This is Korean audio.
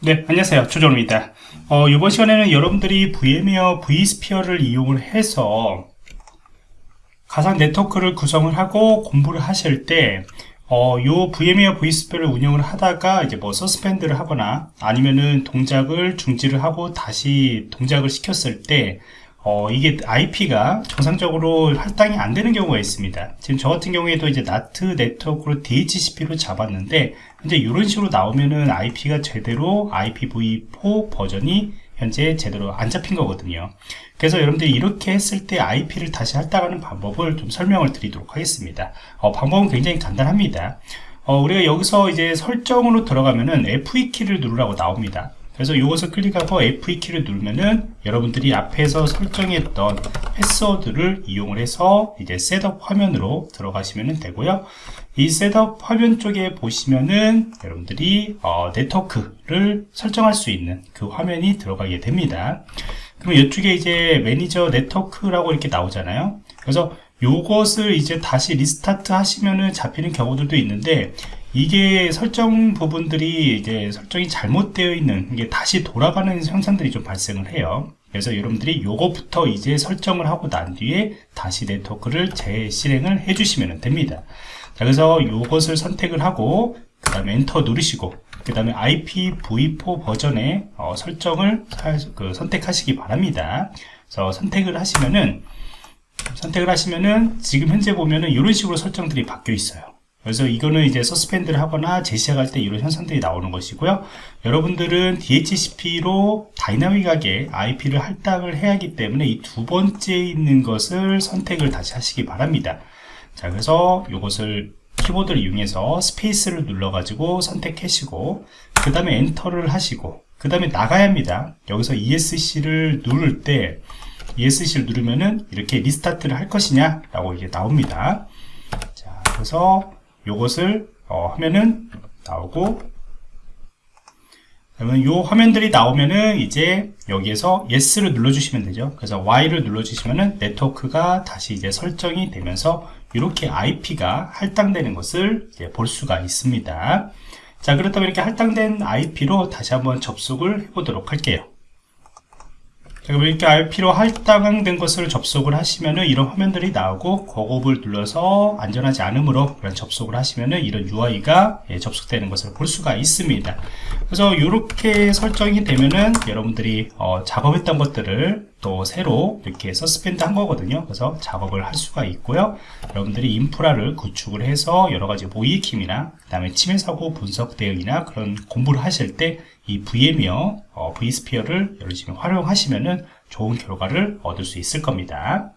네, 안녕하세요. 조정원입니다. 어, 이번 시간에는 여러분들이 VMware vSphere를 이용을 해서 가상 네트워크를 구성을 하고 공부를 하실 때, 어, 요 VMware vSphere를 운영을 하다가 이제 뭐 suspend를 하거나 아니면은 동작을 중지를 하고 다시 동작을 시켰을 때, 어, 이게 IP가 정상적으로 할당이 안 되는 경우가 있습니다. 지금 저 같은 경우에도 이제 NAT 네트워크로 DHCP로 잡았는데, 현재 이런 식으로 나오면은 IP가 제대로 IPv4 버전이 현재 제대로 안 잡힌 거거든요. 그래서 여러분들이 이렇게 했을 때 IP를 다시 할당하는 방법을 좀 설명을 드리도록 하겠습니다. 어, 방법은 굉장히 간단합니다. 어, 우리가 여기서 이제 설정으로 들어가면은 F2 키를 누르라고 나옵니다. 그래서 이것을 클릭하고 F2 키를 누르면은 여러분들이 앞에서 설정했던 패스워드를 이용을 해서 이제 셋업 화면으로 들어가시면 되고요. 이 setup 화면 쪽에 보시면은 여러분들이 어, 네트워크를 설정할 수 있는 그 화면이 들어가게 됩니다. 그럼 이쪽에 이제 매니저 네트워크라고 이렇게 나오잖아요. 그래서 요것을 이제 다시 restart 하시면은 잡히는 경우들도 있는데 이게 설정 부분들이 이제 설정이 잘못되어 있는 이게 다시 돌아가는 현상들이 좀 발생을 해요. 그래서 여러분들이 요거부터 이제 설정을 하고 난 뒤에 다시 네트워크를 재실행을 해주시면 됩니다. 자, 그래서 요것을 선택을 하고 그 다음에 엔터 누르시고 그 다음에 IPv4 버전의 어, 설정을 그 선택하시기 바랍니다. 그래서 선택을 하시면은 선택을 하시면은 지금 현재 보면은 이런 식으로 설정들이 바뀌어 있어요. 그래서 이거는 이제 suspend를 하거나 재시작할 때 이런 현상들이 나오는 것이고요. 여러분들은 DHCP로 다이나믹하게 IP를 할당을 해야 하기 때문에 이 두 번째 있는 것을 선택을 다시 하시기 바랍니다. 자, 그래서 이것을 키보드를 이용해서 스페이스를 눌러 가지고 선택하시고 그 다음에 엔터를 하시고 그 다음에 나가야 합니다. 여기서 ESC를 누를 때 ESC를 누르면은 이렇게 restart를 할 것이냐 라고 이게 나옵니다. 자, 그래서 요것을 어, 하면은 나오고 그러면 요 화면들이 나오면은 이제 여기에서 yes를 눌러주시면 되죠. 그래서 y를 눌러주시면은 네트워크가 다시 이제 설정이 되면서 이렇게 IP가 할당되는 것을 볼 수가 있습니다. 자, 그렇다면 이렇게 할당된 IP로 다시 한번 접속을 해보도록 할게요. 그럼 이렇게 IP로 할당된 것을 접속을 하시면은 이런 화면들이 나오고 고급을 눌러서 안전하지 않으므로 그런 접속을 하시면은 이런 UI가 예, 접속되는 것을 볼 수가 있습니다. 그래서 이렇게 설정이 되면은 여러분들이 어, 작업했던 것들을 또 새로 이렇게 suspend 한 거거든요. 그래서 작업을 할 수가 있고요. 여러분들이 인프라를 구축을 해서 여러 가지 모이킴이나 그 다음에 침해 사고 분석 대응이나 그런 공부를 하실 때 이 VM이요, 어, vSphere를 열심히 활용하시면은 좋은 결과를 얻을 수 있을 겁니다.